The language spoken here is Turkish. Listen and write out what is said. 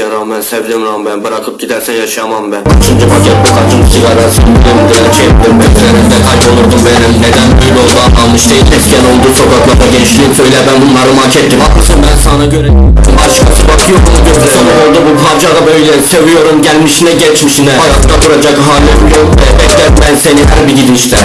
rağmen sevdim lan ben Bırakıp gidersen yaşamam ben. Kaçıncı paket bu kaçıncı sigara Sindim diye şey çektim Beklerinde kaybolurdum benim. Neden böyle oldu? Anlamış değil Esken oldu. Sokaklarda gençliğim. Söyle ben bunları hak ettim. Haklısın ben sana göre Başkası bakıyor bunu gözle Sana oldu bu parça da böyle. Seviyorum gelmişine geçmişine Hayatta duracak halim yok be. Bekler ben seni her bir gidişte.